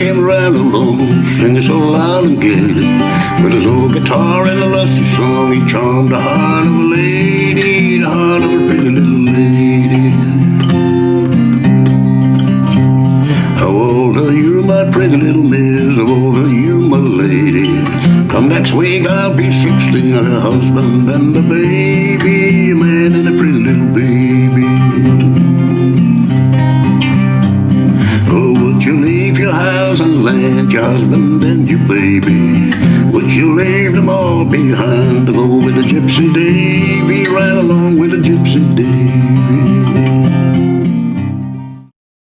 came around alone, singing so loud and gaily. With his old guitar and a lusty song, he charmed the heart of a lady, the heart of a pretty little lady. How old are you, my pretty little miss? How old are you, my lady? Come next week, I'll be 16, a husband and a baby, a man and a land, your husband and your baby. Would you leave them all behind to go with the Gypsy Davy, ride along with the Gypsy Davy?